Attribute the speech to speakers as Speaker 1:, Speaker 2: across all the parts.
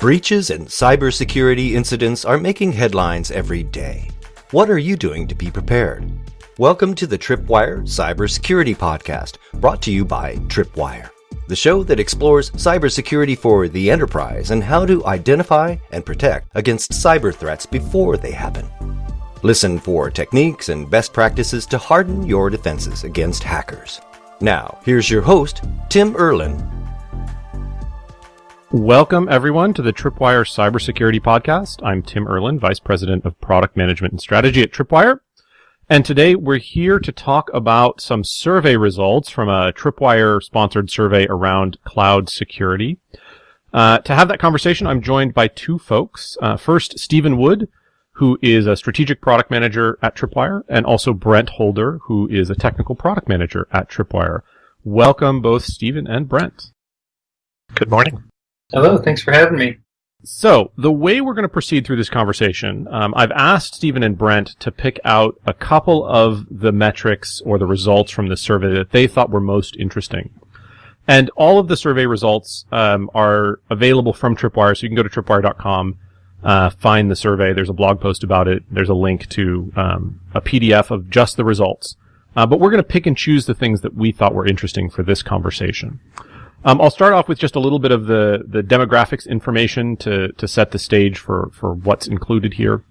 Speaker 1: Breaches and cybersecurity incidents are making headlines every day. What are you doing to be prepared? Welcome to the Tripwire Cybersecurity Podcast, brought to you by Tripwire, the show that explores cybersecurity for the enterprise and how to identify and protect against cyber threats before they happen. Listen for techniques and best practices to harden your defenses against hackers. Now, here's your host, Tim Erlin,
Speaker 2: Welcome, everyone, to the Tripwire Cybersecurity Podcast. I'm Tim Erlin, Vice President of Product Management and Strategy at Tripwire. And today we're here to talk about some survey results from a Tripwire sponsored survey around cloud security. Uh, to have that conversation, I'm joined by two folks. Uh, first, Stephen Wood, who is a strategic product manager at Tripwire, and also Brent Holder, who is a technical product manager at Tripwire. Welcome both Stephen and Brent.
Speaker 3: Good morning.
Speaker 4: Hello, thanks for having me.
Speaker 2: So, the way we're going to proceed through this conversation, um, I've asked Stephen and Brent to pick out a couple of the metrics or the results from the survey that they thought were most interesting. And all of the survey results um, are available from Tripwire, so you can go to tripwire.com, uh, find the survey. There's a blog post about it. There's a link to um, a PDF of just the results. Uh, but we're going to pick and choose the things that we thought were interesting for this conversation. Um, I'll start off with just a little bit of the, the demographics information to, to set the stage for, for what's included here.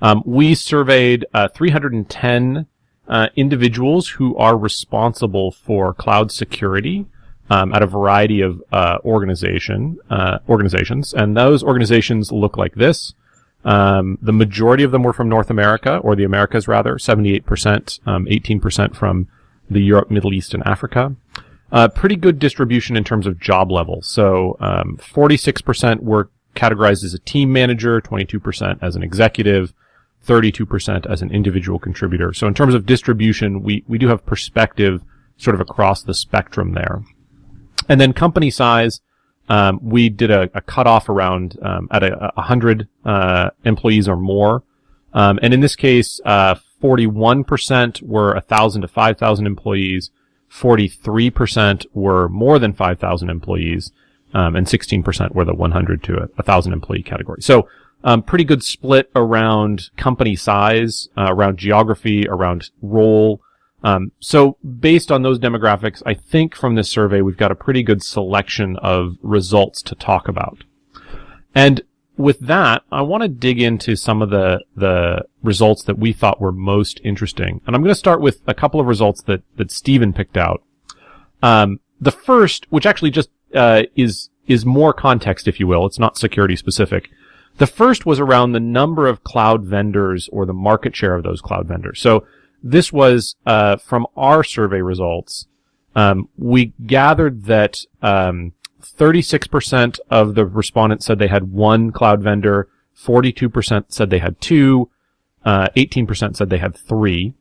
Speaker 2: Um, we surveyed uh, 310 uh, individuals who are responsible for cloud security um, at a variety of uh, organization uh, organizations, and those organizations look like this. Um, the majority of them were from North America, or the Americas rather, 78%, 18% um, from the Europe, Middle East, and Africa. Uh, pretty good distribution in terms of job level. So, um, 46% were categorized as a team manager, 22% as an executive, 32% as an individual contributor. So in terms of distribution, we, we do have perspective sort of across the spectrum there. And then company size, um, we did a, a cutoff around um, at a, a hundred uh, employees or more, um, and in this case, uh, 41% were a thousand to five thousand employees, 43% were more than 5,000 employees, um, and 16% were the 100 to 1,000 employee category. So, um, pretty good split around company size, uh, around geography, around role. Um, so based on those demographics, I think from this survey, we've got a pretty good selection of results to talk about. And with that, I want to dig into some of the, the results that we thought were most interesting. And I'm going to start with a couple of results that, that Stephen picked out. Um, the first, which actually just, uh, is, is more context, if you will. It's not security specific. The first was around the number of cloud vendors or the market share of those cloud vendors. So this was, uh, from our survey results. Um, we gathered that, um, 36% of the respondents said they had one cloud vendor, 42% said they had two, uh, 18% said they had three.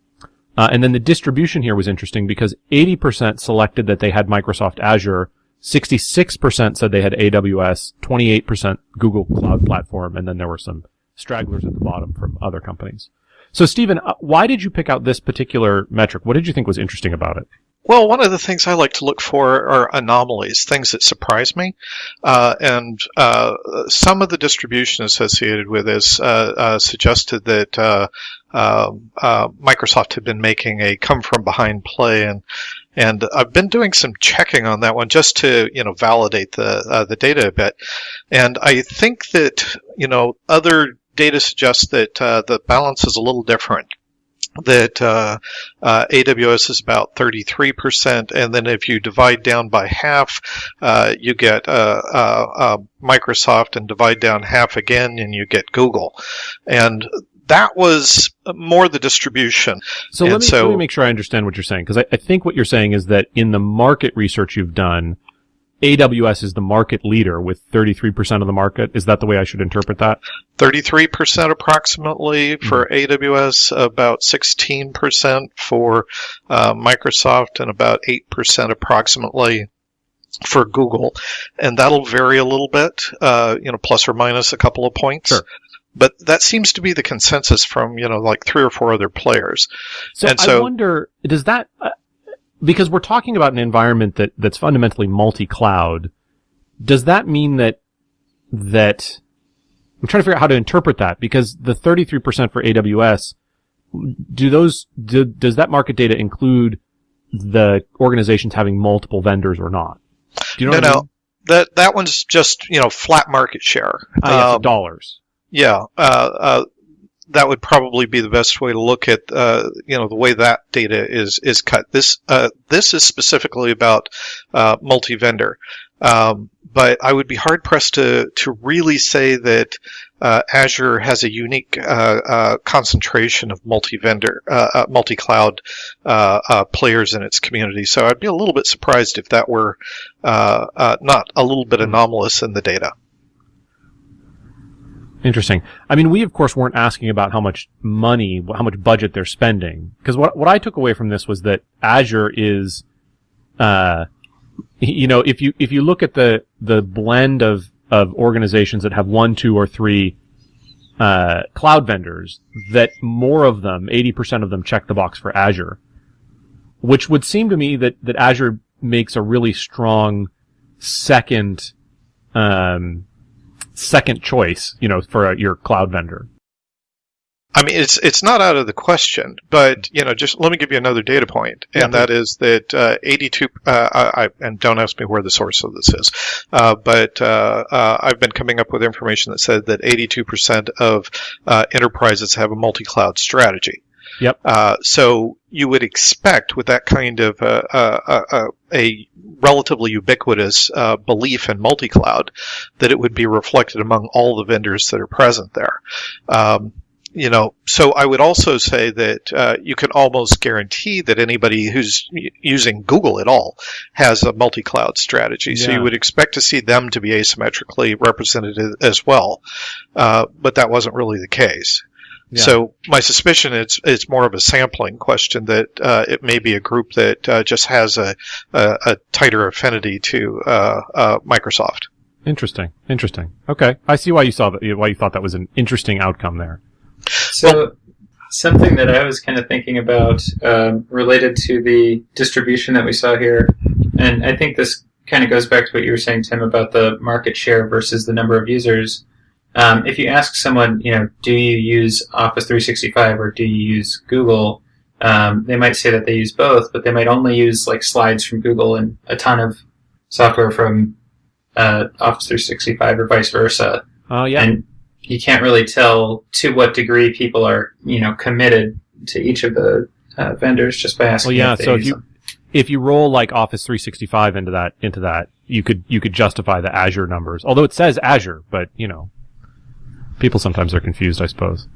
Speaker 2: Uh, and then the distribution here was interesting because 80% selected that they had Microsoft Azure, 66% said they had AWS, 28% Google Cloud Platform, and then there were some stragglers at the bottom from other companies. So, Stephen, uh, why did you pick out this particular metric? What did you think was interesting about it?
Speaker 3: Well, one of the things I like to look for are anomalies, things that surprise me. Uh, and uh, some of the distribution associated with this uh, uh suggested that uh, um, uh, Microsoft had been making a come from behind play, and and I've been doing some checking on that one just to you know validate the the data a bit. And I think that you know other data suggests that the balance is a little different that uh, uh, AWS is about 33%, and then if you divide down by half, uh, you get uh, uh, uh, Microsoft, and divide down half again, and you get Google. And that was more the distribution.
Speaker 2: So, let me, so let me, make sure I understand what you're saying, because I, I think what you're saying is that in the market research you've done, AWS is the market leader with 33% of the market. Is that the way I should interpret that?
Speaker 3: 33% approximately for mm-hmm. AWS, about 16% for uh, Microsoft, and about 8% approximately for Google. And that'll vary a little bit, uh, you know, plus or minus a couple of points.
Speaker 2: Sure.
Speaker 3: But that seems to be the consensus from, you know, like three or four other players.
Speaker 2: So, and so I wonder, does that, uh, because we're talking about an environment that, that's fundamentally multi-cloud, does that mean that that I'm trying to figure out how to interpret that because the 33% for AWS, do those, do, does that market data include the organizations having multiple vendors or not?
Speaker 3: Do you know no, no. I mean? That, that one's just, you know, flat market share.
Speaker 2: Uh, yeah, um, dollars.
Speaker 3: Yeah. Uh, uh, that would probably be the best way to look at uh, you know the way that data is is cut. This uh, this is specifically about uh, multi vendor, um, but I would be hard pressed to to really say that uh, Azure has a unique uh, uh, concentration of multi vendor multi cloud players in its community. So I'd be a little bit surprised if that were not a little bit anomalous in the data.
Speaker 2: Interesting. I mean, we of course weren't asking about how much money, how much budget they're spending, because what what I took away from this was that Azure is, uh, you know, if you if you look at the the blend of of organizations that have one, two, or three uh, cloud vendors, that more of them, eighty percent of them, check the box for Azure, which would seem to me that that Azure makes a really strong second um, second choice, you know, for a, your cloud vendor.
Speaker 3: I mean, it's it's not out of the question, but you know, just let me give you another data point, and yeah. that is that uh, 82. Uh, I, and don't ask me where the source of this is, uh, but uh, uh, I've been coming up with information that said that 82 percent of uh, enterprises have a multi-cloud strategy.
Speaker 2: Yep.
Speaker 3: Uh, so you would expect with that kind of uh, uh, uh a relatively ubiquitous uh, belief in multi-cloud that it would be reflected among all the vendors that are present there. Um, you know, so I would also say that uh, you can almost guarantee that anybody who's using Google at all has a multi-cloud strategy. Yeah. So you would expect to see them to be asymmetrically represented as well, uh, but that wasn't really the case. Yeah. So my suspicion is it's more of a sampling question that uh, it may be a group that uh, just has a, a, a, tighter affinity to uh, uh, Microsoft.
Speaker 2: Interesting. Interesting. Okay, I see why you saw that. Why you thought that was an interesting outcome there.
Speaker 4: So well, something that I was kind of thinking about um, related to the distribution that we saw here, and I think this kind of goes back to what you were saying, Tim, about the market share versus the number of users. Um, if you ask someone, you know, do you use Office 365 or do you use Google? Um, they might say that they use both, but they might only use like slides from Google and a ton of software from uh, Office 365 or vice versa.
Speaker 2: Oh yeah.
Speaker 4: And you can't really tell to what degree people are, you know, committed to each of the uh, vendors just by asking.
Speaker 2: Well, yeah. If so if you them. if you roll like Office 365 into that into that, you could you could justify the Azure numbers. Although it says Azure, but you know, people sometimes are confused, I suppose.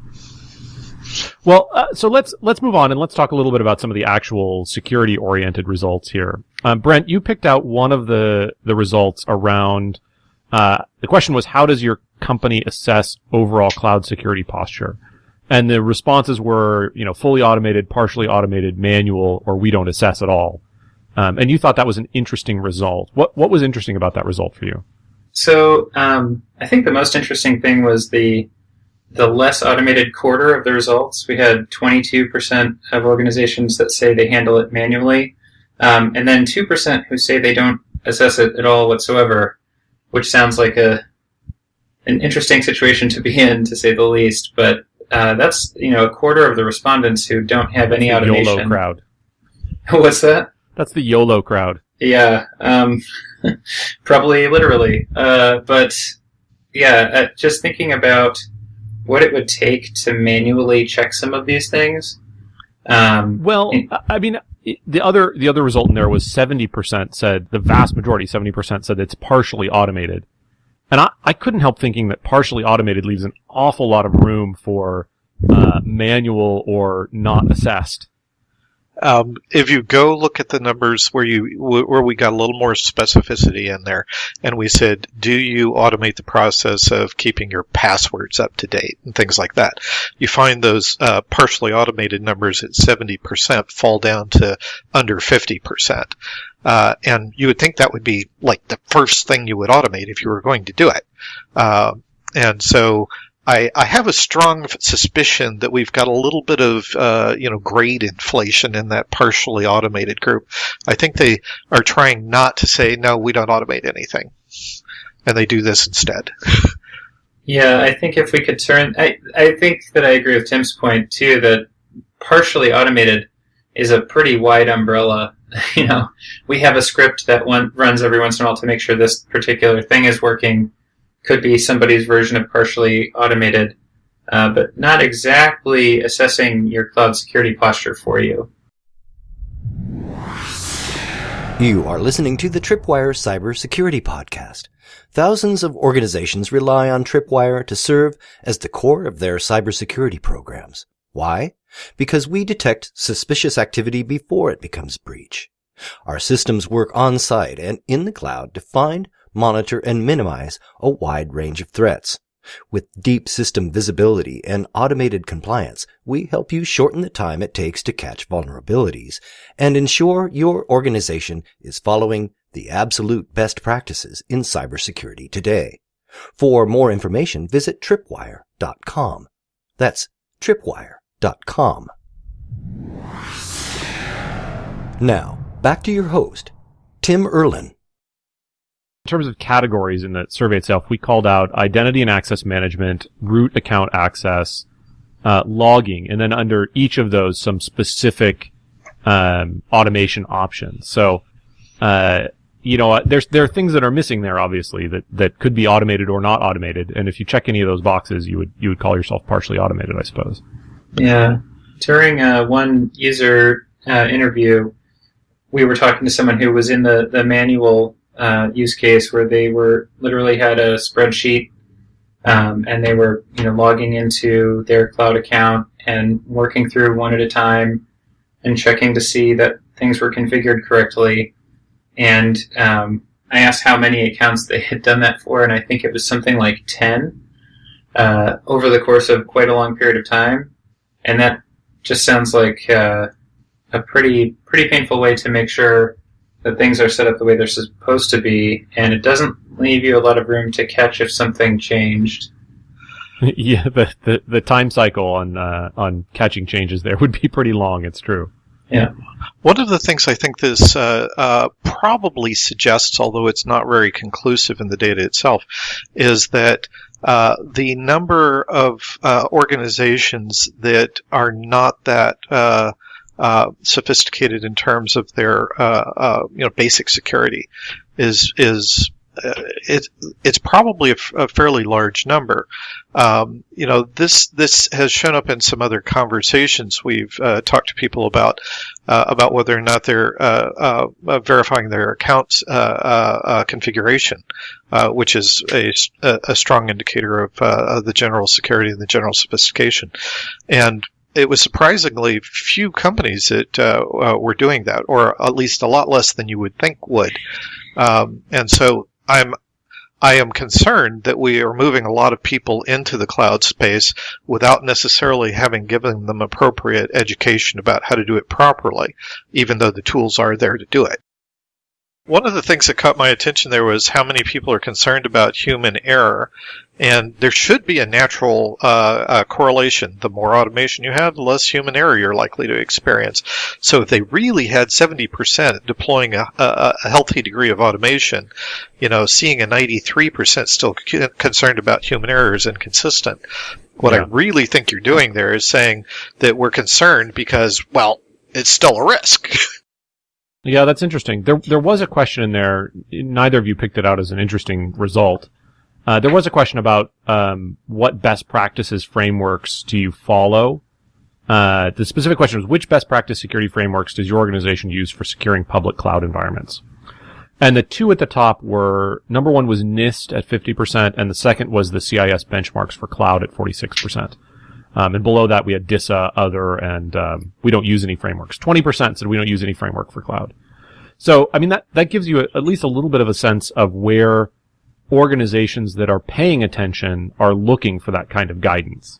Speaker 2: Well, uh, so let's let's move on and let's talk a little bit about some of the actual security oriented results here. Um, Brent, you picked out one of the the results around. Uh, the question was, how does your company assess overall cloud security posture? And the responses were, you know, fully automated, partially automated, manual, or we don't assess at all. Um, and you thought that was an interesting result. What what was interesting about that result for you?
Speaker 4: So um, I think the most interesting thing was the the less automated quarter of the results. We had 22% of organizations that say they handle it manually, um, and then 2% who say they don't assess it at all whatsoever, which sounds like a an interesting situation to be in, to say the least. But uh, that's you know a quarter of the respondents who don't have any automation.
Speaker 2: YOLO crowd.
Speaker 4: What's that?
Speaker 2: That's the YOLO crowd.
Speaker 4: Yeah. Um, probably literally. Uh, but yeah, uh, just thinking about what it would take to manually check some of these things. Um,
Speaker 2: well, I mean, the other the other result in there was seventy percent said the vast majority, seventy percent said it's partially automated, and I, I couldn't help thinking that partially automated leaves an awful lot of room for uh, manual or not assessed.
Speaker 3: Um, if you go look at the numbers where you where we got a little more specificity in there, and we said, "Do you automate the process of keeping your passwords up to date and things like that?" You find those uh, partially automated numbers at seventy percent fall down to under fifty percent, uh, and you would think that would be like the first thing you would automate if you were going to do it. Uh, and so I, I have a strong suspicion that we've got a little bit of uh, you know grade inflation in that partially automated group. I think they are trying not to say no, we don't automate anything. and they do this instead.
Speaker 4: Yeah, I think if we could turn, I, I think that I agree with Tim's point too that partially automated is a pretty wide umbrella. you know, we have a script that one runs every once in a while to make sure this particular thing is working. Could be somebody's version of partially automated, uh, but not exactly assessing your cloud security posture for you.
Speaker 1: You are listening to the Tripwire Cybersecurity Podcast. Thousands of organizations rely on Tripwire to serve as the core of their cybersecurity programs. Why? Because we detect suspicious activity before it becomes breach. Our systems work on site and in the cloud to find, monitor, and minimize a wide range of threats. With deep system visibility and automated compliance, we help you shorten the time it takes to catch vulnerabilities and ensure your organization is following the absolute best practices in cybersecurity today. For more information, visit tripwire.com. That's tripwire.com. Now, back to your host, Tim Erlin.
Speaker 2: In terms of categories in the survey itself, we called out identity and access management, root account access, uh, logging, and then under each of those, some specific um, automation options. So, uh, you know, there's there are things that are missing there, obviously, that that could be automated or not automated. And if you check any of those boxes, you would you would call yourself partially automated, I suppose.
Speaker 4: Yeah. During uh, one user uh, interview, we were talking to someone who was in the the manual uh, use case where they were literally had a spreadsheet um, and they were you know logging into their cloud account and working through one at a time and checking to see that things were configured correctly. And um, I asked how many accounts they had done that for, and I think it was something like ten uh, over the course of quite a long period of time. And that just sounds like uh, a pretty pretty painful way to make sure that things are set up the way they're supposed to be, and it doesn't leave you a lot of room to catch if something changed.
Speaker 2: yeah, the, the, the time cycle on uh, on catching changes there would be pretty long. It's true.
Speaker 4: Yeah.
Speaker 3: One of the things I think this uh, uh, probably suggests, although it's not very conclusive in the data itself, is that uh, the number of uh, organizations that are not that uh, uh, sophisticated in terms of their you know basic security is is uh, it, it's probably a, f- a fairly large number. Um, you know, this this has shown up in some other conversations we've uh, talked to people about uh, about whether or not they're uh, uh, verifying their accounts uh, configuration, which is a, a, strong indicator of, of the general security and the general sophistication. And it was surprisingly few companies that were doing that, or at least a lot less than you would think would. Um, and so I'm I am concerned that we are moving a lot of people into the cloud space without necessarily having given them appropriate education about how to do it properly, even though the tools are there to do it. One of the things that caught my attention there was how many people are concerned about human error. And there should be a natural uh, uh, correlation. The more automation you have, the less human error you're likely to experience. So if they really had 70% deploying a, a, a healthy degree of automation, you know, seeing a 93% still c- concerned about human error is inconsistent. What yeah. I really think you're doing there is saying that we're concerned because, well, it's still a risk.
Speaker 2: Yeah, that's interesting. There, there was a question in there. Neither of you picked it out as an interesting result. Uh, there was a question about um, what best practices frameworks do you follow. Uh, the specific question was which best practice security frameworks does your organization use for securing public cloud environments? And the two at the top were number one was NIST at 50%, and the second was the CIS benchmarks for cloud at 46%. Um, and below that, we had DISA, other, and um, we don't use any frameworks. 20% said we don't use any framework for cloud. So, I mean, that, that gives you a, at least a little bit of a sense of where organizations that are paying attention are looking for that kind of guidance.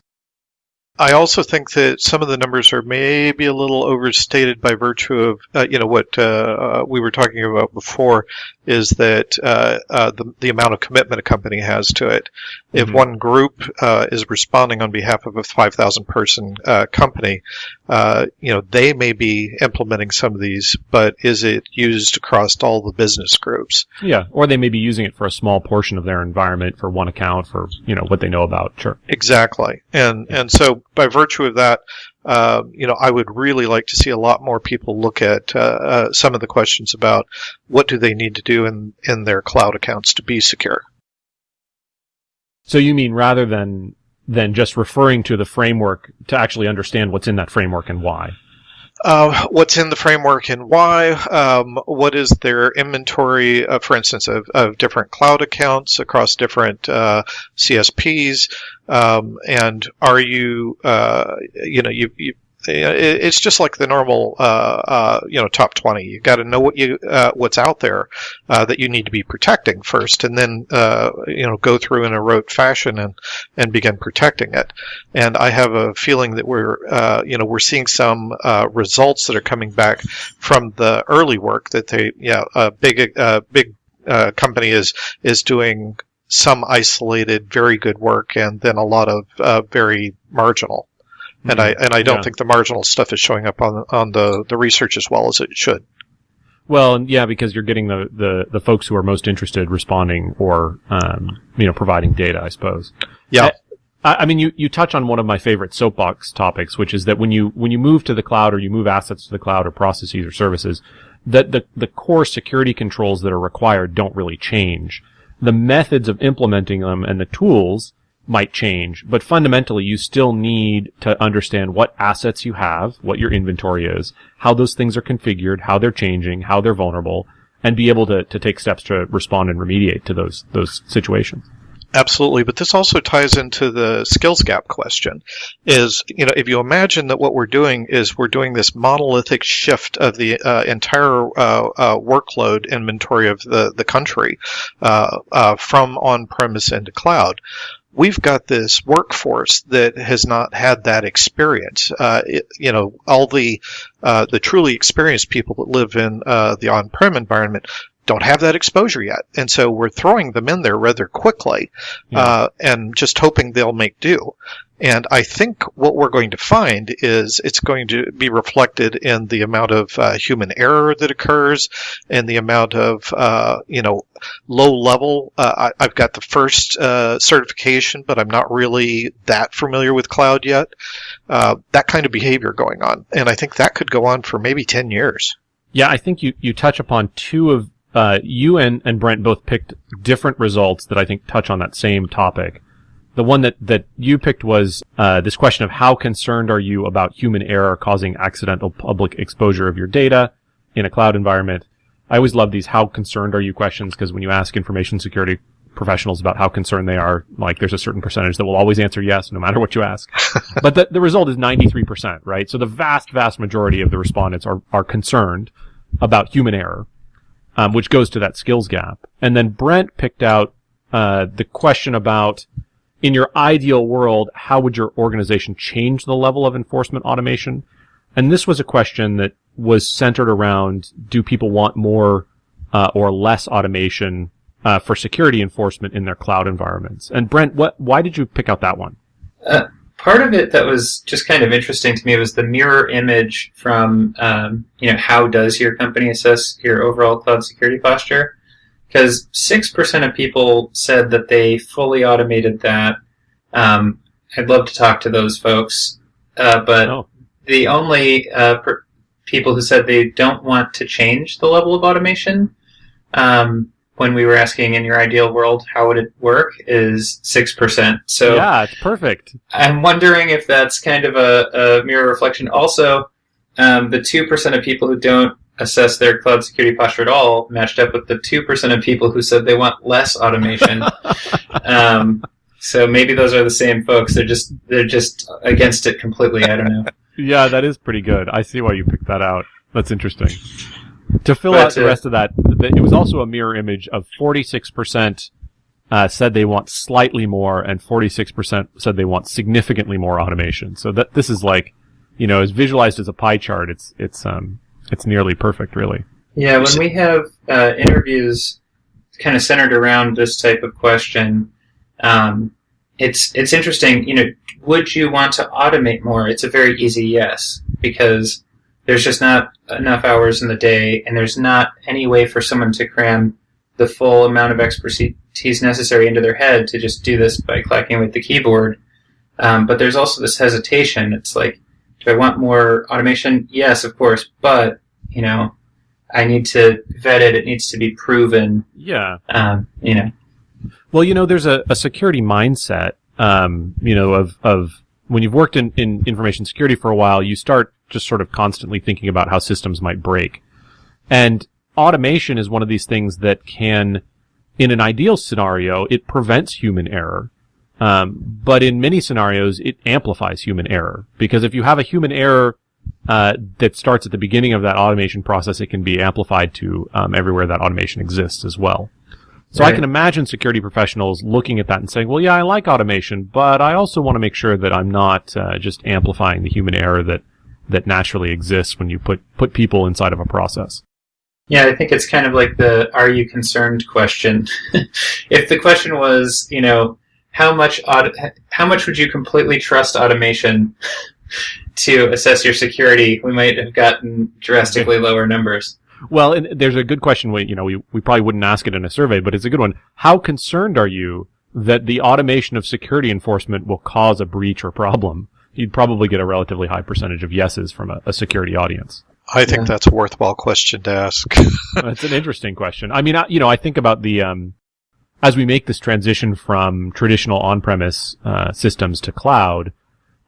Speaker 3: I also think that some of the numbers are maybe a little overstated by virtue of, uh, you know, what uh, uh, we were talking about before is that uh, uh, the, the amount of commitment a company has to it. If
Speaker 2: Mhm.
Speaker 3: one group uh, is responding on behalf of a 5,000 person uh, company, uh, you know, they may be implementing some of these, but is it used across all the business groups?
Speaker 2: Yeah, or they may be using it for a small portion of their environment for one account for you know what they know about. Sure.
Speaker 3: Exactly, and and so by virtue of that, uh, you know, I would really like to see a lot more people look at uh, uh, some of the questions about what do they need to do in in their cloud accounts to be secure.
Speaker 2: So you mean rather than than just referring to the framework to actually understand what's in that framework and why?
Speaker 3: Uh, what's in the framework and why? Um, what is their inventory, uh, for instance, of, of different cloud accounts across different uh, CSPs? Um, and are you, uh, you know, you, you it's just like the normal, uh, uh, you know, top twenty. You've got to know what you uh, what's out there uh, that you need to be protecting first, and then uh, you know go through in a rote fashion and and begin protecting it. And I have a feeling that we're, uh, you know, we're seeing some uh, results that are coming back from the early work that they, yeah, a big, uh, big uh, company is is doing some isolated, very good work, and then a lot of uh, very marginal. And I and I don't
Speaker 2: Yeah.
Speaker 3: think the marginal stuff is showing up on on the the research as well as it should.
Speaker 2: Well, yeah, because you're getting the, the, the folks who are most interested responding or, um, you know, providing data, I suppose.
Speaker 3: Yeah.
Speaker 2: I, I mean, you, you touch on one of my favorite soapbox topics, which is that when you, when you move to the cloud or you move assets to the cloud or processes or services, that the, the core security controls that are required don't really change. The methods of implementing them and the tools might change, but fundamentally you still need to understand what assets you have, what your inventory is, how those things are configured, how they're changing, how they're vulnerable, and be able to, to take steps to respond and remediate to those, those situations.
Speaker 3: Absolutely, but this also ties into the skills gap question. Is you know if you imagine that what we're doing is we're doing this monolithic shift of the uh, entire uh, uh, workload inventory of the the country uh, uh, from on premise into cloud. We've got this workforce that has not had that experience. Uh, it, you know, all the uh, the truly experienced people that live in uh, the on-prem environment don't have that exposure yet, and so we're throwing them in there rather quickly,
Speaker 2: Yeah.
Speaker 3: uh, and just hoping they'll make do. And I think what we're going to find is it's going to be reflected in the amount of uh, human error that occurs, and the amount of uh, you know low level. Uh, I, I've got the first uh, certification, but I'm not really that familiar with cloud yet. Uh, that kind of behavior going on, and I think that could go on for maybe ten years.
Speaker 2: Yeah, I think you, you touch upon two of, uh, you and, and Brent both picked different results that I think touch on that same topic. The one that, that you picked was, uh, this question of how concerned are you about human error causing accidental public exposure of your data in a cloud environment? I always love these how concerned are you questions because when you ask information security professionals about how concerned they are, like there's a certain percentage that will always answer yes no matter what you ask. but the, the result is 93%, right? So the vast, vast majority of the respondents are, are concerned about human error, um, which goes to that skills gap. And then Brent picked out uh, the question about, in your ideal world, how would your organization change the level of enforcement automation? And this was a question that was centered around: Do people want more uh, or less automation uh, for security enforcement in their cloud environments? And Brent, what? Why did you pick out that one?
Speaker 4: Uh, part of it that was just kind of interesting to me was the mirror image from um, you know how does your company assess your overall cloud security posture because 6% of people said that they fully automated that um, i'd love to talk to those folks uh, but
Speaker 2: Oh.
Speaker 4: the only uh, per- people who said they don't want to change the level of automation um, when we were asking in your ideal world how would it work is 6% so
Speaker 2: yeah, it's perfect.
Speaker 4: I'm wondering if that's kind of a, a mirror reflection. Also, um, the 2% of people who don't assess their cloud security posture at all matched up with the 2% of people who said they want less automation. um, so maybe those are the same folks. They're just they're just against it completely. I don't know.
Speaker 2: Yeah, that is pretty good. I see why you picked that out. That's interesting. To fill
Speaker 4: But,
Speaker 2: out the
Speaker 4: uh,
Speaker 2: rest of that, it was also a mirror image of 46% uh, said they want slightly more, and 46% said they want significantly more automation. So that this is like, you know, as visualized as a pie chart, it's it's um it's nearly perfect, really.
Speaker 4: Yeah, when we have uh, interviews kind of centered around this type of question, um, it's it's interesting. You know, would you want to automate more? It's a very easy yes because there's just not enough hours in the day, and there's not any way for someone to cram the full amount of expertise necessary into their head to just do this by clacking with the keyboard. Um, but there's also this hesitation. It's like, do I want more automation? Yes, of course, but you know, I need to vet it. It needs to be proven.
Speaker 2: Yeah.
Speaker 4: Um, you know.
Speaker 2: Well, you know, there's a, a security mindset, um, you know, of, of when you've worked in, in information security for a while, you start just sort of constantly thinking about how systems might break. And automation is one of these things that can, in an ideal scenario, it prevents human error. Um, but in many scenarios, it amplifies human error because if you have a human error uh, that starts at the beginning of that automation process, it can be amplified to um, everywhere that automation exists as well. So right. I can imagine security professionals looking at that and saying, "Well, yeah, I like automation, but I also want to make sure that I'm not uh, just amplifying the human error that that naturally exists when you put put people inside of a process."
Speaker 4: Yeah, I think it's kind of like the "Are you concerned?" question. if the question was, you know, how much aut- how much would you completely trust automation to assess your security, we might have gotten drastically lower numbers.
Speaker 2: Well, there's a good question. We, you know, we, we probably wouldn't ask it in a survey, but it's a good one. How concerned are you that the automation of security enforcement will cause a breach or problem? You'd probably get a relatively high percentage of yeses from a, a security audience.
Speaker 3: I think yeah. that's a worthwhile question to ask.
Speaker 2: That's an interesting question. I mean, I, you know, I think about the, um, as we make this transition from traditional on-premise uh, systems to cloud,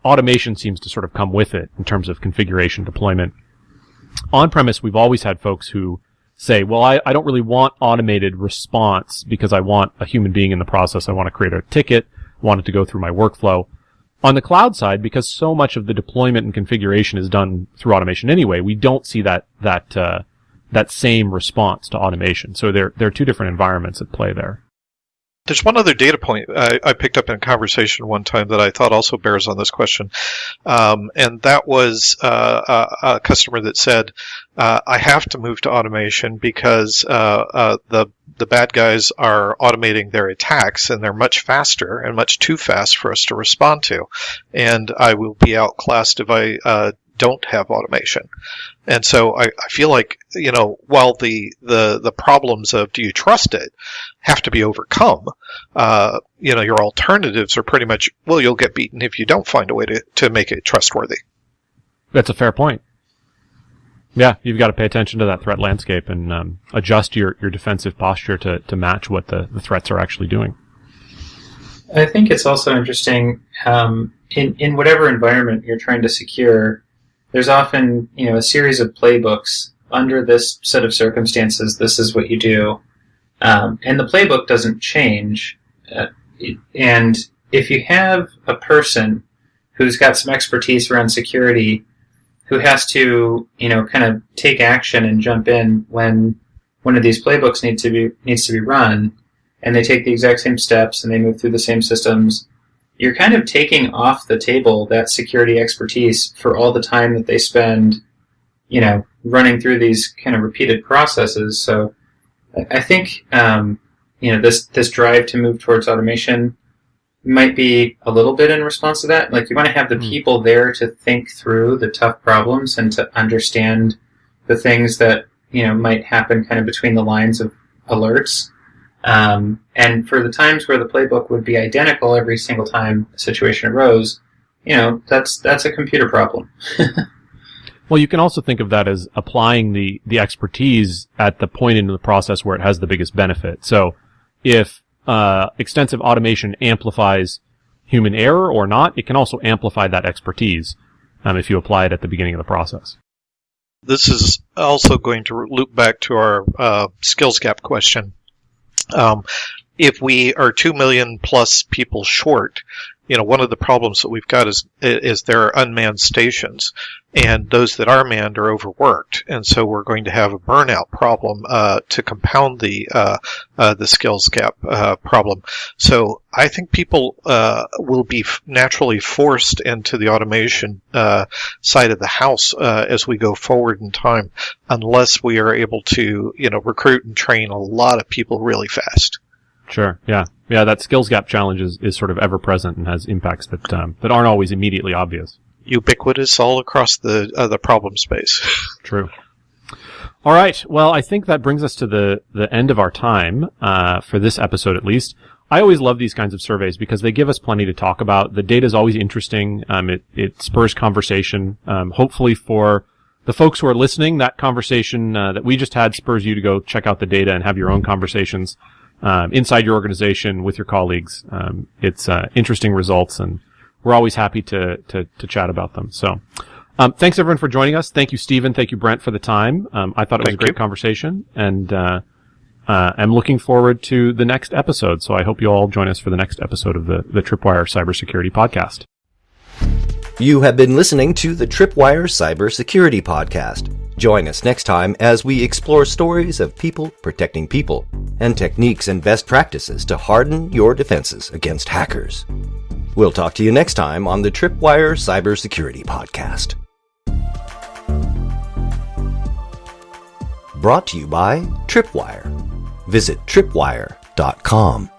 Speaker 2: automation seems to sort of come with it in terms of configuration deployment. On premise, we've always had folks who say, well, I, I don't really want automated response because I want a human being in the process. I want to create a ticket, I want it to go through my workflow. On the cloud side, because so much of the deployment and configuration is done through automation anyway, we don't see that, that, uh, that same response to automation. So there, there are two different environments at play there.
Speaker 3: There's one other data point I, I, picked up in a conversation one time that I thought also bears on this question, um, and that was uh, a, a, customer that said, uh, "I have to move to automation because uh, uh, the the bad guys are automating their attacks and they're much faster and much too fast for us to respond to, and I will be outclassed if I uh, don't have automation. And so I, I, feel like, you know, while the, the, the problems of do you trust it have to be overcome, uh, you know, your alternatives are pretty much, well, you'll get beaten if you don't find a way to, to make it trustworthy.
Speaker 2: That's a fair point. Yeah, you've got to pay attention to that threat landscape and um, adjust your, your defensive posture to, to match what the, the threats are actually doing.
Speaker 4: I think it's also interesting um, in in whatever environment you're trying to secure there's often you know a series of playbooks under this set of circumstances. This is what you do, um, and the playbook doesn't change. Uh, and if you have a person who's got some expertise around security, who has to you know kind of take action and jump in when one of these playbooks needs to be needs to be run, and they take the exact same steps and they move through the same systems you're kind of taking off the table that security expertise for all the time that they spend, you know, running through these kind of repeated processes. So I think, um, you know, this, this drive to move towards automation might be a little bit in response to that. Like you want to have the mm. people there to think through the tough problems and to understand the things that, you know, might happen kind of between the lines of alerts um, and for the times where the playbook would be identical every single time a situation arose, you know, that's that's a computer problem.
Speaker 2: well, you can also think of that as applying the the expertise at the point in the process where it has the biggest benefit. So, if uh, extensive automation amplifies human error or not, it can also amplify that expertise um, if you apply it at the beginning of the process.
Speaker 3: This is also going to loop back to our uh, skills gap question um, if we are 2 million plus people short, you know, one of the problems that we've got is is there are unmanned stations, and those that are manned are overworked, and so we're going to have a burnout problem uh, to compound the uh, uh, the skills gap uh, problem. So I think people uh, will be naturally forced into the automation uh, side of the house as we go forward in time, unless we are able to, you know, recruit and train a lot of people really fast.
Speaker 2: Sure. Yeah. Yeah. That skills gap challenge is, is sort of ever present and has impacts that um, that aren't always immediately obvious.
Speaker 3: Ubiquitous all across the uh, the problem space.
Speaker 2: True. All right. Well, I think that brings us to the the end of our time uh, for this episode, at least. I always love these kinds of surveys because they give us plenty to talk about. The data is always interesting. Um, it it spurs conversation. Um, hopefully, for the folks who are listening, that conversation uh, that we just had spurs you to go check out the data and have your own conversations um, inside your organization with your colleagues. Um, it's uh, interesting results, and we're always happy to to, to chat about them. So, um, thanks everyone for joining us. Thank you, Stephen. Thank you, Brent, for the time. Um, I thought it was
Speaker 3: Thank
Speaker 2: a great
Speaker 3: you.
Speaker 2: conversation, and uh, uh, I'm looking forward to the next episode. So I hope you all join us for the next episode of the the Tripwire Cybersecurity Podcast.
Speaker 1: You have been listening to the Tripwire Cybersecurity Podcast. Join us next time as we explore stories of people protecting people and techniques and best practices to harden your defenses against hackers. We'll talk to you next time on the Tripwire Cybersecurity Podcast. Brought to you by Tripwire. Visit tripwire.com.